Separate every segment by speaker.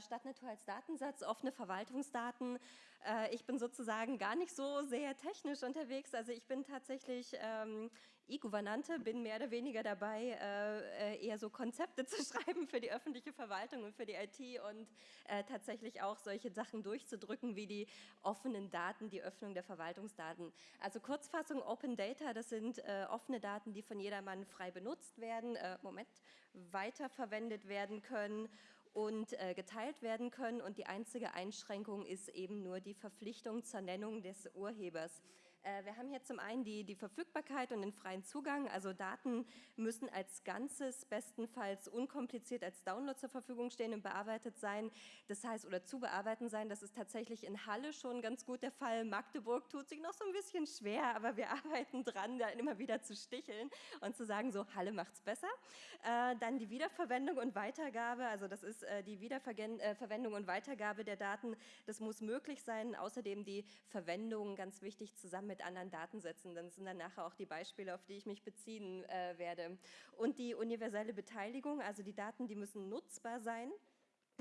Speaker 1: Stadtnatur als Datensatz, offene Verwaltungsdaten. Äh, ich bin sozusagen gar nicht so sehr technisch unterwegs. Also ich bin tatsächlich ähm, E-Gouvernante, bin mehr oder weniger dabei, äh, äh eher so Konzepte zu schreiben für die öffentliche Verwaltung und für die IT und äh, tatsächlich auch solche Sachen durchzudrücken wie die offenen Daten, die Öffnung der Verwaltungsdaten. Also Kurzfassung Open Data, das sind äh, offene Daten, die von jedermann frei benutzt werden, äh, Moment, weiterverwendet werden können und äh, geteilt werden können und die einzige Einschränkung ist eben nur die Verpflichtung zur Nennung des Urhebers. Äh, wir haben hier zum einen die, die Verfügbarkeit und den freien Zugang, also Daten müssen als Ganzes bestenfalls unkompliziert als Download zur Verfügung stehen und bearbeitet sein, das heißt, oder zu bearbeiten sein, das ist tatsächlich in Halle schon ganz gut der Fall, Magdeburg tut sich noch so ein bisschen schwer, aber wir arbeiten dran, da immer wieder zu sticheln und zu sagen, so Halle macht es besser. Äh, dann die Wiederverwendung und Weitergabe, also das ist äh, die Wiederverwendung und Weitergabe der Daten, das muss möglich sein, außerdem die Verwendung, ganz wichtig, zusammen mit anderen Datensätzen. Dann sind dann nachher auch die Beispiele, auf die ich mich beziehen äh, werde. Und die universelle Beteiligung, also die Daten, die müssen nutzbar sein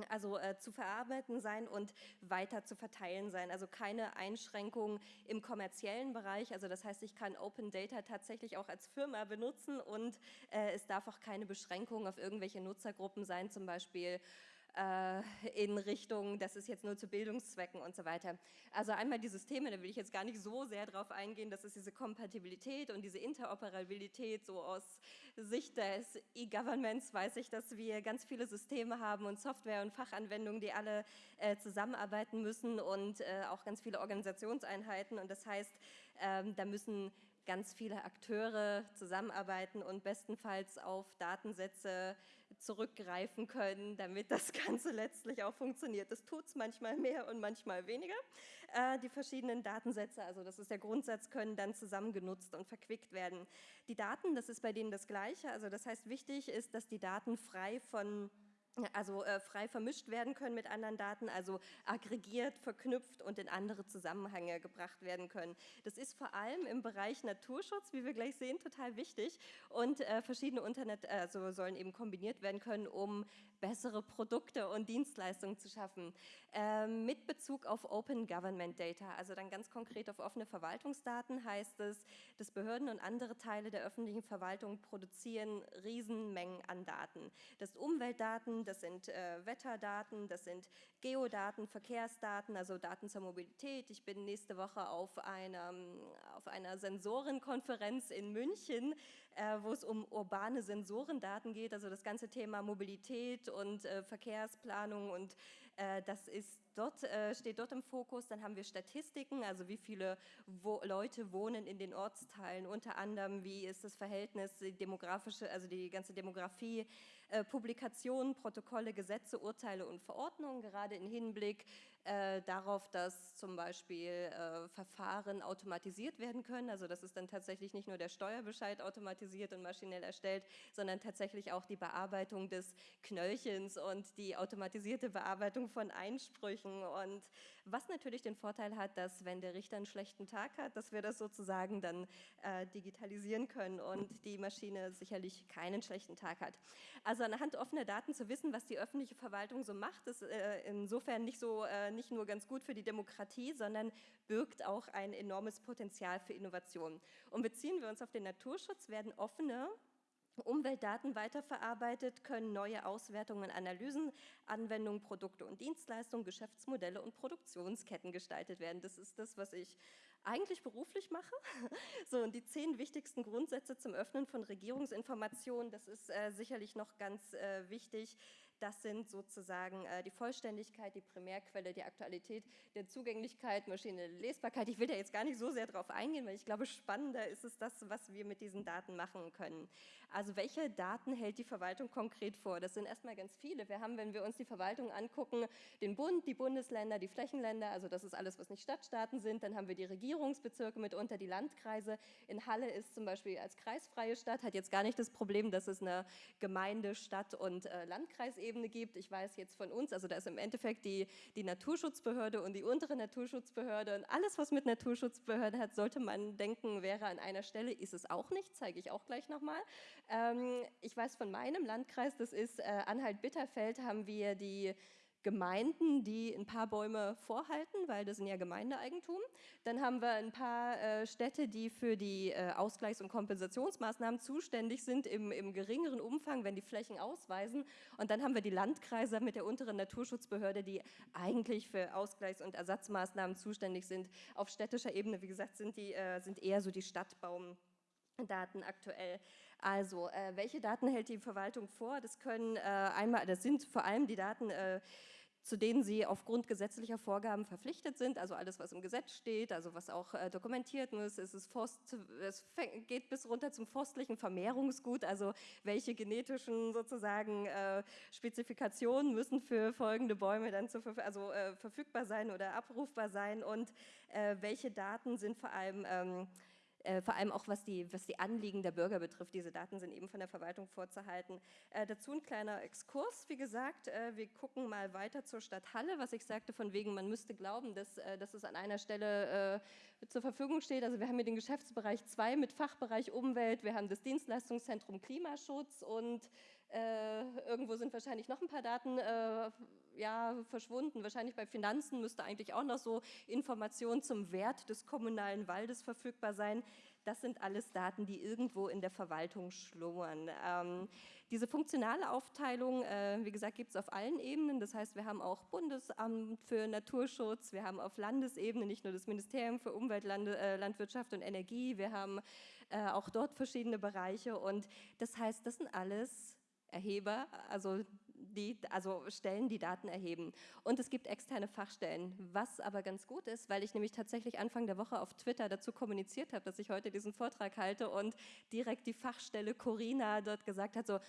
Speaker 1: also äh, zu verarbeiten sein und weiter zu verteilen sein. Also keine Einschränkungen im kommerziellen Bereich. Also das heißt, ich kann Open Data tatsächlich auch als Firma benutzen und äh, es darf auch keine Beschränkungen auf irgendwelche Nutzergruppen sein, zum Beispiel äh, in Richtung, das ist jetzt nur zu Bildungszwecken und so weiter. Also einmal die Systeme, da will ich jetzt gar nicht so sehr drauf eingehen, das ist diese Kompatibilität und diese Interoperabilität, so aus Sicht des E-Governments weiß ich, dass wir ganz viele Systeme haben und Software und Fachanwendungen, die alle äh, zusammenarbeiten müssen und äh, auch ganz viele Organisationseinheiten und das heißt, ähm, da müssen ganz viele Akteure zusammenarbeiten und bestenfalls auf Datensätze zurückgreifen können, damit das Ganze letztlich auch funktioniert. Das tut es manchmal mehr und manchmal weniger. Äh, die verschiedenen Datensätze, also das ist der Grundsatz, können dann zusammen genutzt und verquickt werden. Die Daten, das ist bei denen das Gleiche, also das heißt wichtig ist, dass die Daten frei von also äh, frei vermischt werden können mit anderen Daten, also aggregiert, verknüpft und in andere Zusammenhänge gebracht werden können. Das ist vor allem im Bereich Naturschutz, wie wir gleich sehen, total wichtig und äh, verschiedene Internet also sollen eben kombiniert werden können, um bessere Produkte und Dienstleistungen zu schaffen. Äh, mit Bezug auf Open Government Data, also dann ganz konkret auf offene Verwaltungsdaten heißt es, dass Behörden und andere Teile der öffentlichen Verwaltung produzieren Riesenmengen an Daten. Das Umweltdaten, das sind äh, Wetterdaten, das sind Geodaten, Verkehrsdaten, also Daten zur Mobilität. Ich bin nächste Woche auf einer, auf einer Sensorenkonferenz in München, wo es um urbane Sensorendaten geht, also das ganze Thema Mobilität und äh, Verkehrsplanung und äh, das ist dort, äh, steht dort im Fokus. Dann haben wir Statistiken, also wie viele Leute wohnen in den Ortsteilen, unter anderem wie ist das Verhältnis, die demografische, also die ganze Demografie, äh, Publikationen, Protokolle, Gesetze, Urteile und Verordnungen, gerade im Hinblick äh, darauf, dass zum Beispiel äh, Verfahren automatisiert werden können. Also das ist dann tatsächlich nicht nur der Steuerbescheid automatisiert und maschinell erstellt, sondern tatsächlich auch die Bearbeitung des Knöllchens und die automatisierte Bearbeitung von Einsprüchen. Und was natürlich den Vorteil hat, dass wenn der Richter einen schlechten Tag hat, dass wir das sozusagen dann äh, digitalisieren können und die Maschine sicherlich keinen schlechten Tag hat. Also anhand offener Daten zu wissen, was die öffentliche Verwaltung so macht, ist äh, insofern nicht so äh, nicht nur ganz gut für die Demokratie, sondern birgt auch ein enormes Potenzial für Innovation. Und beziehen wir uns auf den Naturschutz, werden offene Umweltdaten weiterverarbeitet, können neue Auswertungen, Analysen, Anwendungen, Produkte und Dienstleistungen, Geschäftsmodelle und Produktionsketten gestaltet werden. Das ist das, was ich eigentlich beruflich mache. So, und die zehn wichtigsten Grundsätze zum Öffnen von Regierungsinformationen, das ist äh, sicherlich noch ganz äh, wichtig. Das sind sozusagen äh, die Vollständigkeit, die Primärquelle, die Aktualität, der Zugänglichkeit, maschinelle Lesbarkeit. Ich will da jetzt gar nicht so sehr drauf eingehen, weil ich glaube, spannender ist es das, was wir mit diesen Daten machen können. Also welche Daten hält die Verwaltung konkret vor? Das sind erstmal ganz viele. Wir haben, wenn wir uns die Verwaltung angucken, den Bund, die Bundesländer, die Flächenländer, also das ist alles, was nicht Stadtstaaten sind. Dann haben wir die Regierung, Regierungsbezirke, mitunter die Landkreise. In Halle ist zum Beispiel als kreisfreie Stadt, hat jetzt gar nicht das Problem, dass es eine Gemeinde, Stadt und äh, Landkreisebene gibt. Ich weiß jetzt von uns, also da ist im Endeffekt die, die Naturschutzbehörde und die untere Naturschutzbehörde und alles, was mit Naturschutzbehörde hat, sollte man denken, wäre an einer Stelle, ist es auch nicht, zeige ich auch gleich nochmal. Ähm, ich weiß von meinem Landkreis, das ist äh, Anhalt-Bitterfeld, haben wir die Gemeinden, die ein paar Bäume vorhalten, weil das sind ja Gemeindeeigentum. Dann haben wir ein paar äh, Städte, die für die äh, Ausgleichs- und Kompensationsmaßnahmen zuständig sind im, im, geringeren Umfang, wenn die Flächen ausweisen. Und dann haben wir die Landkreise mit der unteren Naturschutzbehörde, die eigentlich für Ausgleichs- und Ersatzmaßnahmen zuständig sind. Auf städtischer Ebene, wie gesagt, sind, die, äh, sind eher so die Stadtbaumdaten aktuell. Also, äh, welche Daten hält die Verwaltung vor? Das können äh, einmal, das sind vor allem die Daten, äh, zu denen sie aufgrund gesetzlicher Vorgaben verpflichtet sind, also alles, was im Gesetz steht, also was auch äh, dokumentiert muss, es, ist Forst, es geht bis runter zum forstlichen Vermehrungsgut, also welche genetischen sozusagen äh, Spezifikationen müssen für folgende Bäume dann zu, also, äh, verfügbar sein oder abrufbar sein und äh, welche Daten sind vor allem ähm, äh, vor allem auch was die, was die Anliegen der Bürger betrifft. Diese Daten sind eben von der Verwaltung vorzuhalten. Äh, dazu ein kleiner Exkurs, wie gesagt. Äh, wir gucken mal weiter zur Stadt Halle, was ich sagte, von wegen, man müsste glauben, dass, äh, dass es an einer Stelle äh, zur Verfügung steht. Also wir haben hier den Geschäftsbereich 2 mit Fachbereich Umwelt, wir haben das Dienstleistungszentrum Klimaschutz und äh, irgendwo sind wahrscheinlich noch ein paar Daten äh, ja, verschwunden. Wahrscheinlich bei Finanzen müsste eigentlich auch noch so Informationen zum Wert des kommunalen Waldes verfügbar sein. Das sind alles Daten, die irgendwo in der Verwaltung schlummern. Ähm, diese funktionale Aufteilung, äh, wie gesagt, gibt es auf allen Ebenen. Das heißt, wir haben auch Bundesamt für Naturschutz, wir haben auf Landesebene nicht nur das Ministerium für Umwelt, Lande, äh, Landwirtschaft und Energie, wir haben äh, auch dort verschiedene Bereiche. Und das heißt, das sind alles Erheber, also, die, also Stellen, die Daten erheben. Und es gibt externe Fachstellen, was aber ganz gut ist, weil ich nämlich tatsächlich Anfang der Woche auf Twitter dazu kommuniziert habe, dass ich heute diesen Vortrag halte und direkt die Fachstelle Corina dort gesagt hat, so,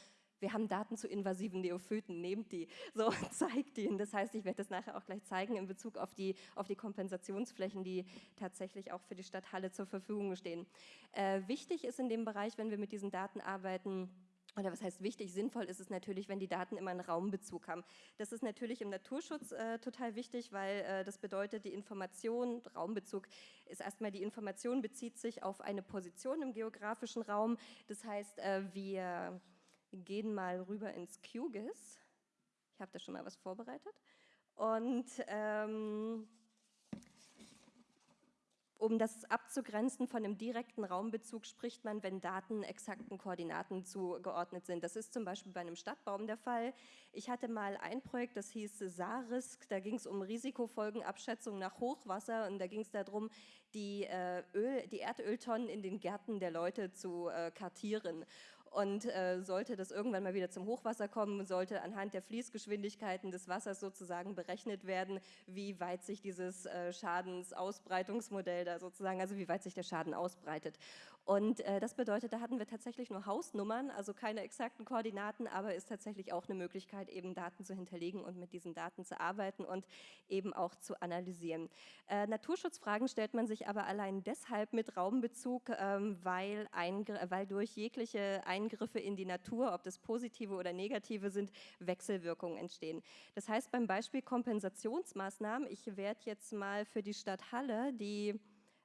Speaker 1: wir haben Daten zu invasiven Neophyten, nehmt die, so zeigt die. Das heißt, ich werde das nachher auch gleich zeigen in Bezug auf die, auf die Kompensationsflächen, die tatsächlich auch für die Stadt Halle zur Verfügung stehen. Äh, wichtig ist in dem Bereich, wenn wir mit diesen Daten arbeiten, oder was heißt wichtig, sinnvoll ist es natürlich, wenn die Daten immer einen Raumbezug haben. Das ist natürlich im Naturschutz äh, total wichtig, weil äh, das bedeutet, die Information, Raumbezug ist erstmal, die Information bezieht sich auf eine Position im geografischen Raum. Das heißt, äh, wir gehen mal rüber ins QGIS. Ich habe da schon mal was vorbereitet. Und ähm, um das abzugrenzen von einem direkten Raumbezug spricht man, wenn Daten exakten Koordinaten zugeordnet sind. Das ist zum Beispiel bei einem Stadtbaum der Fall. Ich hatte mal ein Projekt, das hieß SARISK, da ging es um Risikofolgenabschätzung nach Hochwasser und da ging es darum, die, äh, Öl, die Erdöltonnen in den Gärten der Leute zu äh, kartieren. Und äh, sollte das irgendwann mal wieder zum Hochwasser kommen, sollte anhand der Fließgeschwindigkeiten des Wassers sozusagen berechnet werden, wie weit sich dieses äh, Schadensausbreitungsmodell da sozusagen, also wie weit sich der Schaden ausbreitet. Und äh, das bedeutet, da hatten wir tatsächlich nur Hausnummern, also keine exakten Koordinaten, aber ist tatsächlich auch eine Möglichkeit, eben Daten zu hinterlegen und mit diesen Daten zu arbeiten und eben auch zu analysieren. Äh, Naturschutzfragen stellt man sich aber allein deshalb mit Raumbezug, ähm, weil, weil durch jegliche Eingriffe in die Natur, ob das positive oder negative sind, Wechselwirkungen entstehen. Das heißt beim Beispiel Kompensationsmaßnahmen, ich werde jetzt mal für die Stadt Halle die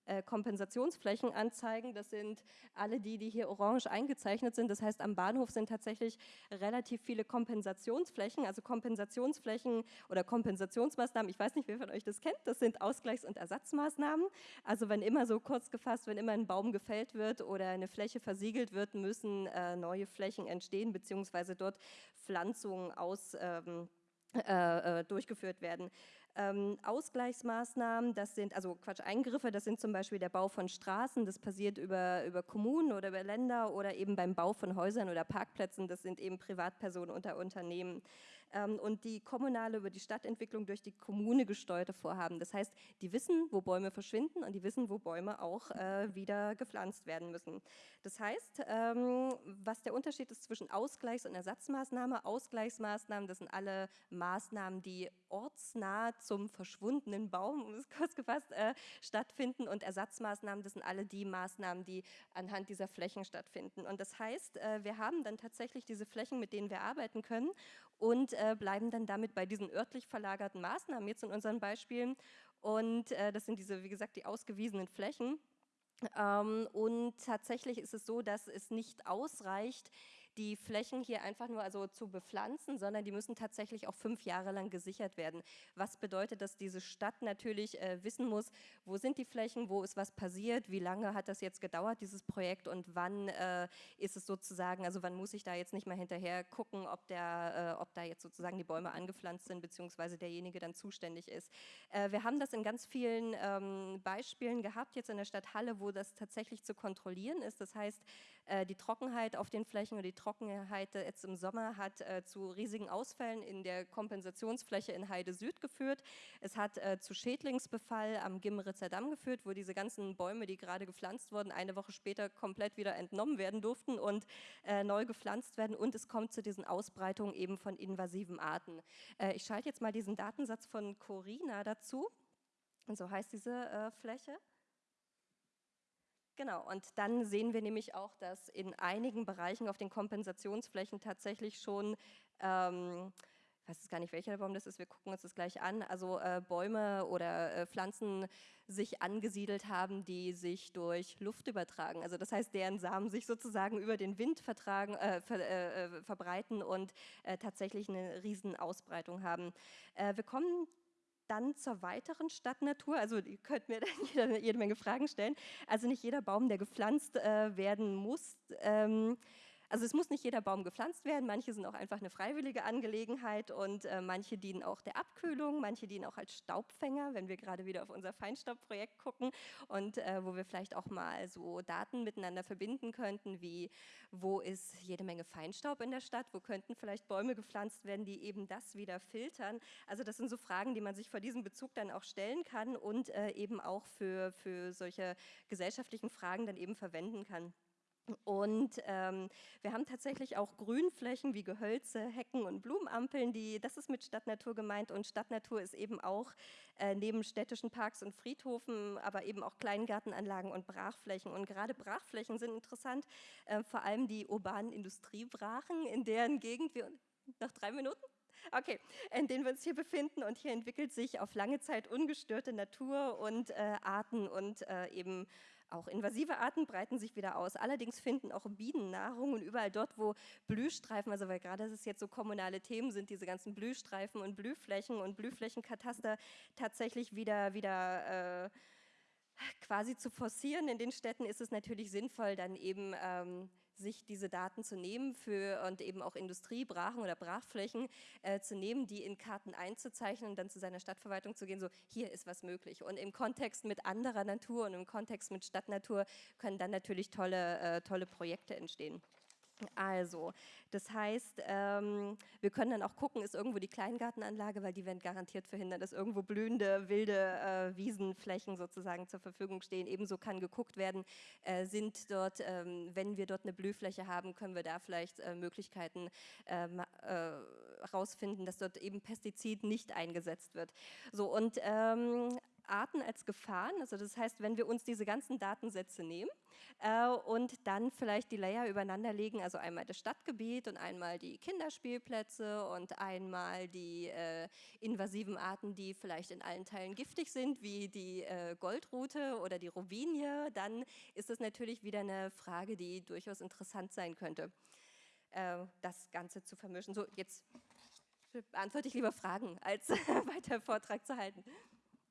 Speaker 1: äh, Kompensationsflächen anzeigen. Das sind alle die, die hier orange eingezeichnet sind. Das heißt, am Bahnhof sind tatsächlich relativ viele Kompensationsflächen, also Kompensationsflächen oder Kompensationsmaßnahmen. Ich weiß nicht, wer von euch das kennt. Das sind Ausgleichs- und Ersatzmaßnahmen. Also wenn immer so kurz gefasst, wenn immer ein Baum gefällt wird oder eine Fläche versiegelt wird, müssen äh, neue Flächen entstehen, beziehungsweise dort Pflanzungen aus ähm, äh, äh durchgeführt werden. Ähm, Ausgleichsmaßnahmen, das sind, also Quatsch, Eingriffe, das sind zum Beispiel der Bau von Straßen, das passiert über, über Kommunen oder über Länder oder eben beim Bau von Häusern oder Parkplätzen, das sind eben Privatpersonen unter Unternehmen und die kommunale über die Stadtentwicklung durch die Kommune gesteuerte Vorhaben. Das heißt, die wissen, wo Bäume verschwinden und die wissen, wo Bäume auch äh, wieder gepflanzt werden müssen. Das heißt, ähm, was der Unterschied ist zwischen Ausgleichs- und Ersatzmaßnahme, Ausgleichsmaßnahmen, das sind alle Maßnahmen, die ortsnah zum verschwundenen Baum, um es kurz gefasst, äh, stattfinden und Ersatzmaßnahmen, das sind alle die Maßnahmen, die anhand dieser Flächen stattfinden. Und das heißt, äh, wir haben dann tatsächlich diese Flächen, mit denen wir arbeiten können und äh, bleiben dann damit bei diesen örtlich verlagerten Maßnahmen, jetzt in unseren Beispielen. Und äh, das sind diese, wie gesagt, die ausgewiesenen Flächen. Ähm, und tatsächlich ist es so, dass es nicht ausreicht, die Flächen hier einfach nur also zu bepflanzen, sondern die müssen tatsächlich auch fünf Jahre lang gesichert werden. Was bedeutet, dass diese Stadt natürlich äh, wissen muss, wo sind die Flächen, wo ist was passiert, wie lange hat das jetzt gedauert, dieses Projekt und wann äh, ist es sozusagen, also wann muss ich da jetzt nicht mehr hinterher gucken, ob, der, äh, ob da jetzt sozusagen die Bäume angepflanzt sind, beziehungsweise derjenige dann zuständig ist. Äh, wir haben das in ganz vielen ähm, Beispielen gehabt, jetzt in der Stadt Halle, wo das tatsächlich zu kontrollieren ist. Das heißt, die Trockenheit auf den Flächen oder die Trockenheit jetzt im Sommer hat äh, zu riesigen Ausfällen in der Kompensationsfläche in Heide Süd geführt. Es hat äh, zu Schädlingsbefall am Gimmeritzer Damm geführt, wo diese ganzen Bäume, die gerade gepflanzt wurden, eine Woche später komplett wieder entnommen werden durften und äh, neu gepflanzt werden. Und es kommt zu diesen Ausbreitungen eben von invasiven Arten. Äh, ich schalte jetzt mal diesen Datensatz von Corina dazu. Und so heißt diese äh, Fläche. Genau, und dann sehen wir nämlich auch, dass in einigen Bereichen auf den Kompensationsflächen tatsächlich schon, ähm, ich weiß gar nicht, welcher Baum das ist, wir gucken uns das gleich an, also äh, Bäume oder äh, Pflanzen sich angesiedelt haben, die sich durch Luft übertragen. Also das heißt, deren Samen sich sozusagen über den Wind vertragen, äh, ver, äh, äh, verbreiten und äh, tatsächlich eine riesen Ausbreitung haben. wir kommen dann zur weiteren Stadtnatur, also ihr könnt mir dann jede, jede Menge Fragen stellen. Also nicht jeder Baum, der gepflanzt äh, werden muss, ähm, also es muss nicht jeder Baum gepflanzt werden, manche sind auch einfach eine freiwillige Angelegenheit und äh, manche dienen auch der Abkühlung, manche dienen auch als Staubfänger, wenn wir gerade wieder auf unser Feinstaubprojekt gucken und äh, wo wir vielleicht auch mal so Daten miteinander verbinden könnten, wie wo ist jede Menge Feinstaub in der Stadt, wo könnten vielleicht Bäume gepflanzt werden, die eben das wieder filtern. Also das sind so Fragen, die man sich vor diesem Bezug dann auch stellen kann und äh, eben auch für, für solche gesellschaftlichen Fragen dann eben verwenden kann. Und ähm, wir haben tatsächlich auch Grünflächen wie Gehölze, Hecken und Blumenampeln, die, das ist mit Stadtnatur gemeint und Stadtnatur ist eben auch äh, neben städtischen Parks und Friedhofen, aber eben auch Kleingartenanlagen und Brachflächen. Und gerade Brachflächen sind interessant, äh, vor allem die urbanen Industriebrachen, in deren Gegend wir, noch drei Minuten? Okay, in denen wir uns hier befinden und hier entwickelt sich auf lange Zeit ungestörte Natur und äh, Arten und äh, eben auch invasive Arten breiten sich wieder aus. Allerdings finden auch Bienen Nahrung und überall dort, wo Blühstreifen, also weil gerade es jetzt so kommunale Themen sind, diese ganzen Blühstreifen und Blühflächen und Blühflächenkataster tatsächlich wieder, wieder äh, quasi zu forcieren in den Städten, ist es natürlich sinnvoll, dann eben ähm, sich diese Daten zu nehmen für und eben auch Industriebrachen oder Brachflächen äh, zu nehmen, die in Karten einzuzeichnen und dann zu seiner Stadtverwaltung zu gehen, so hier ist was möglich. Und im Kontext mit anderer Natur und im Kontext mit Stadtnatur können dann natürlich tolle, äh, tolle Projekte entstehen. Also, das heißt, ähm, wir können dann auch gucken, ist irgendwo die Kleingartenanlage, weil die werden garantiert verhindern, dass irgendwo blühende, wilde äh, Wiesenflächen sozusagen zur Verfügung stehen. Ebenso kann geguckt werden, äh, sind dort, ähm, wenn wir dort eine Blühfläche haben, können wir da vielleicht äh, Möglichkeiten herausfinden, ähm, äh, dass dort eben Pestizid nicht eingesetzt wird. So, und ähm, Arten als Gefahren. Also das heißt, wenn wir uns diese ganzen Datensätze nehmen äh, und dann vielleicht die Layer übereinander legen, also einmal das Stadtgebiet und einmal die Kinderspielplätze und einmal die äh, invasiven Arten, die vielleicht in allen Teilen giftig sind, wie die äh, Goldrute oder die Robinie, dann ist das natürlich wieder eine Frage, die durchaus interessant sein könnte, äh, das Ganze zu vermischen. So, jetzt beantworte ich lieber Fragen, als weiter Vortrag zu halten.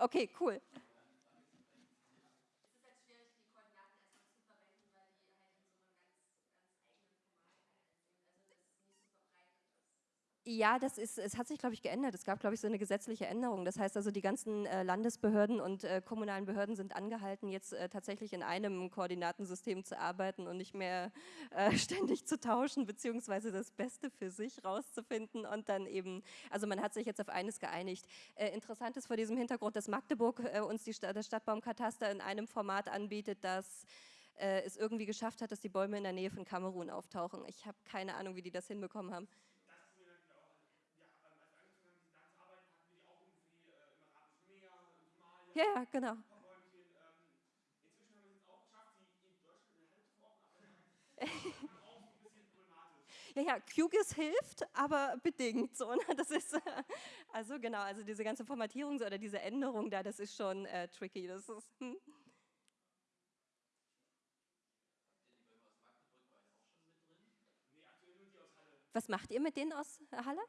Speaker 1: Okay, cool. Ja, das ist, es hat sich, glaube ich, geändert. Es gab, glaube ich, so eine gesetzliche Änderung. Das heißt also, die ganzen äh, Landesbehörden und äh, kommunalen Behörden sind angehalten, jetzt äh, tatsächlich in einem Koordinatensystem zu arbeiten und nicht mehr äh, ständig zu tauschen, beziehungsweise das Beste für sich rauszufinden und dann eben, also man hat sich jetzt auf eines geeinigt. Äh, interessant ist vor diesem Hintergrund, dass Magdeburg äh, uns die das Stadtbaumkataster in einem Format anbietet, das es irgendwie geschafft hat, dass die Bäume in der Nähe von Kamerun auftauchen. Ich habe keine Ahnung, wie die das hinbekommen haben. Ja, ja, genau. Ja, ja, QGIS hilft, aber bedingt so. Ne? Das ist also genau, also diese ganze Formatierung oder diese Änderung da, das ist schon äh, tricky. Das ist, hm. Was macht ihr mit denen aus Halle?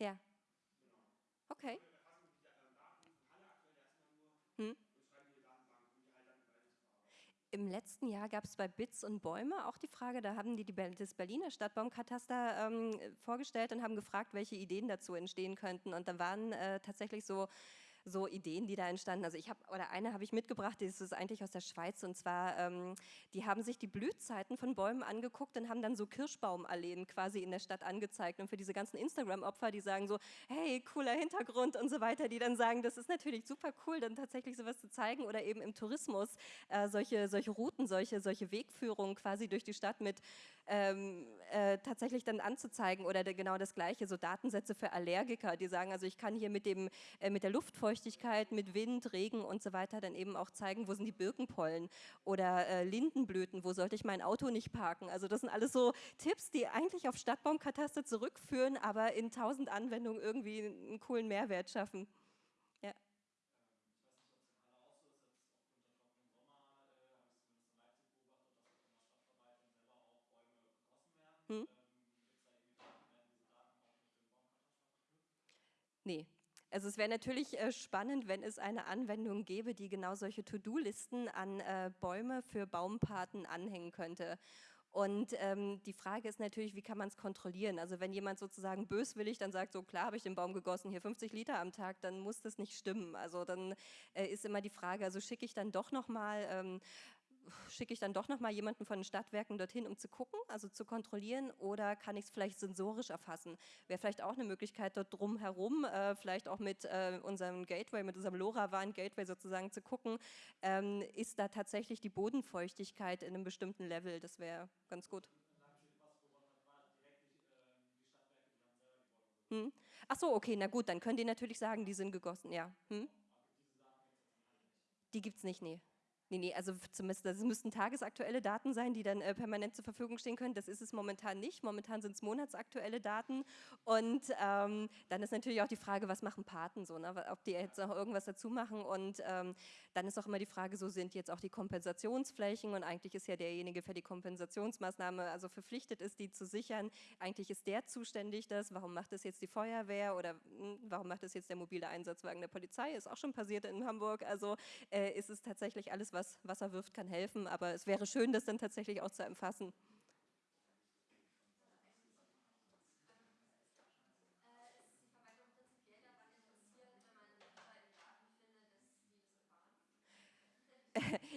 Speaker 1: Ja. Okay. Hm. Im letzten Jahr gab es bei Bits und Bäume auch die Frage, da haben die, die das Berliner Stadtbaumkataster ähm, vorgestellt und haben gefragt, welche Ideen dazu entstehen könnten. Und da waren äh, tatsächlich so so Ideen, die da entstanden. Also ich habe, oder eine habe ich mitgebracht, die ist eigentlich aus der Schweiz und zwar, ähm, die haben sich die Blühzeiten von Bäumen angeguckt und haben dann so Kirschbaumalleen quasi in der Stadt angezeigt. Und für diese ganzen Instagram-Opfer, die sagen so, hey, cooler Hintergrund und so weiter, die dann sagen, das ist natürlich super cool, dann tatsächlich sowas zu zeigen oder eben im Tourismus äh, solche, solche Routen, solche, solche Wegführungen quasi durch die Stadt mit ähm, äh, tatsächlich dann anzuzeigen oder genau das Gleiche, so Datensätze für Allergiker, die sagen, also ich kann hier mit, dem, äh, mit der Luftfeuchtigkeit, mit Wind, Regen und so weiter dann eben auch zeigen, wo sind die Birkenpollen oder äh, Lindenblüten, wo sollte ich mein Auto nicht parken. Also das sind alles so Tipps, die eigentlich auf Stadtbaumkataster zurückführen, aber in tausend Anwendungen irgendwie einen coolen Mehrwert schaffen. Hm? Nee. Also es wäre natürlich äh, spannend, wenn es eine Anwendung gäbe, die genau solche To-Do-Listen an äh, Bäume für Baumpaten anhängen könnte. Und ähm, die Frage ist natürlich, wie kann man es kontrollieren? Also wenn jemand sozusagen böswillig dann sagt, so klar habe ich den Baum gegossen, hier 50 Liter am Tag, dann muss das nicht stimmen. Also dann äh, ist immer die Frage, also schicke ich dann doch nochmal ähm, schicke ich dann doch nochmal jemanden von den Stadtwerken dorthin, um zu gucken, also zu kontrollieren, oder kann ich es vielleicht sensorisch erfassen? Wäre vielleicht auch eine Möglichkeit, dort drumherum, äh, vielleicht auch mit äh, unserem Gateway, mit unserem LoRaWAN-Gateway sozusagen zu gucken, ähm, ist da tatsächlich die Bodenfeuchtigkeit in einem bestimmten Level? Das wäre ganz gut. Hm? Ach so, okay, na gut, dann können die natürlich sagen, die sind gegossen, ja. Hm? Die gibt es nicht, nee. Nee, nee, also zumindest, das müssten tagesaktuelle Daten sein, die dann äh, permanent zur Verfügung stehen können. Das ist es momentan nicht. Momentan sind es monatsaktuelle Daten. Und ähm, dann ist natürlich auch die Frage, was machen Paten so, ne? ob die jetzt auch irgendwas dazu machen. Und ähm, dann ist auch immer die Frage, so sind jetzt auch die Kompensationsflächen und eigentlich ist ja derjenige für die Kompensationsmaßnahme also verpflichtet ist, die zu sichern. Eigentlich ist der zuständig, das. Warum macht das jetzt die Feuerwehr oder mh, hm, warum macht das jetzt der mobile Einsatzwagen der Polizei? Ist auch schon passiert in Hamburg. Also äh, ist es tatsächlich alles, was was Wasser wirft, kann helfen, aber es wäre schön, das dann tatsächlich auch zu erfassen.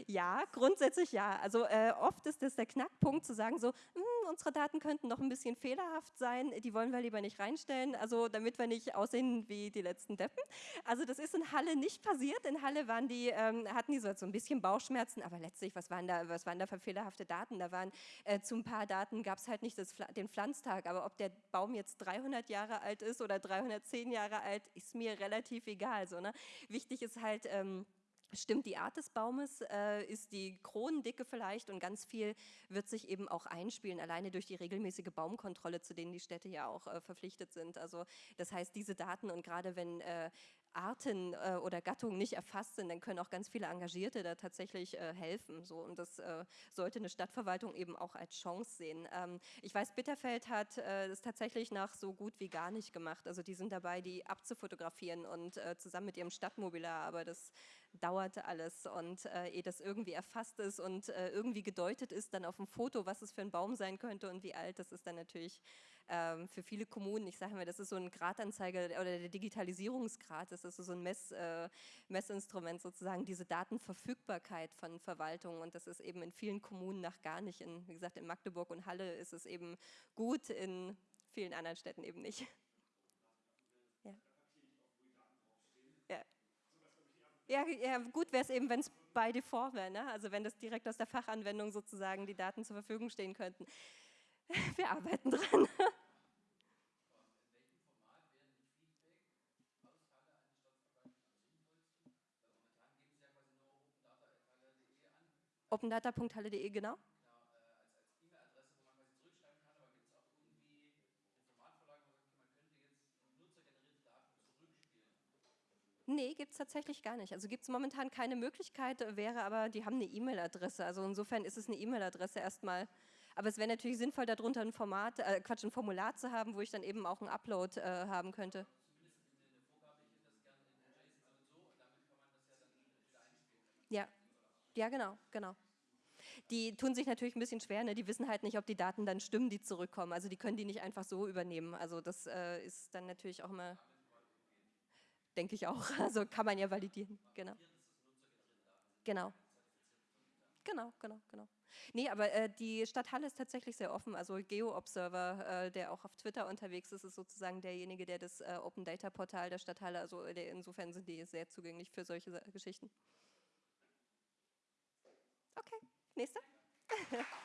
Speaker 1: Ja, grundsätzlich ja. Also äh, oft ist das der Knackpunkt zu sagen so, hm, unsere Daten könnten noch ein bisschen fehlerhaft sein, die wollen wir lieber nicht reinstellen, also damit wir nicht aussehen wie die letzten Deppen. Also das ist in Halle nicht passiert. In Halle waren die, ähm, hatten die so, so ein bisschen Bauchschmerzen, aber letztlich, was waren da, was waren da für fehlerhafte Daten? Da waren äh, zu ein paar Daten gab es halt nicht das, den Pflanztag, aber ob der Baum jetzt 300 Jahre alt ist oder 310 Jahre alt, ist mir relativ egal. So, ne? Wichtig ist halt, ähm, Stimmt die Art des Baumes, äh, ist die Kronendicke vielleicht und ganz viel wird sich eben auch einspielen, alleine durch die regelmäßige Baumkontrolle, zu denen die Städte ja auch äh, verpflichtet sind. Also das heißt, diese Daten und gerade wenn äh, Arten äh, oder Gattungen nicht erfasst sind, dann können auch ganz viele Engagierte da tatsächlich äh, helfen. So. Und das äh, sollte eine Stadtverwaltung eben auch als Chance sehen. Ähm, ich weiß, Bitterfeld hat äh, das tatsächlich nach so gut wie gar nicht gemacht. Also die sind dabei, die abzufotografieren und äh, zusammen mit ihrem Stadtmobilar, aber das dauerte alles und äh, ehe das irgendwie erfasst ist und irgendwie gedeutet ist, dann auf dem Foto, was es für ein Baum sein könnte und wie alt, das ist dann natürlich ähm, für viele Kommunen, ich sage mal, das ist so ein Gradanzeiger oder der Digitalisierungsgrad, das ist so ein Mess, äh, Messinstrument sozusagen, diese Datenverfügbarkeit von Verwaltungen und das ist eben in vielen Kommunen nach gar nicht. In, wie gesagt, in Magdeburg und Halle ist es eben gut, in vielen anderen Städten eben nicht. Ja. Ja. Ja, ja, gut wäre es eben, wenn es bei default wäre, ne? also wenn das direkt aus der Fachanwendung sozusagen die Daten zur Verfügung stehen könnten. Wir arbeiten dran. opendata.halle.de, genau. Nee, gibt es tatsächlich gar nicht. Also gibt es momentan keine Möglichkeit, wäre aber, die haben eine E-Mail-Adresse. Also insofern ist es eine E-Mail-Adresse erstmal. Aber es wäre natürlich sinnvoll, darunter ein Format, äh, Quatsch, ein Formular zu haben, wo ich dann eben auch einen Upload äh, haben könnte. Ja, ja, genau, genau. Die tun sich natürlich ein bisschen schwer, ne? die wissen halt nicht, ob die Daten dann stimmen, die zurückkommen. Also die können die nicht einfach so übernehmen. Also das äh, ist dann natürlich auch immer, denke ich auch, also kann man ja validieren, genau. Genau. Genau, genau, genau. Nee, aber äh, die Stadt Halle ist tatsächlich sehr offen. Also GeoObserver, äh, der auch auf Twitter unterwegs ist, ist sozusagen derjenige, der das äh, Open Data Portal der Stadt Halle, also der, insofern sind die sehr zugänglich für solche Geschichten. Okay, nächster.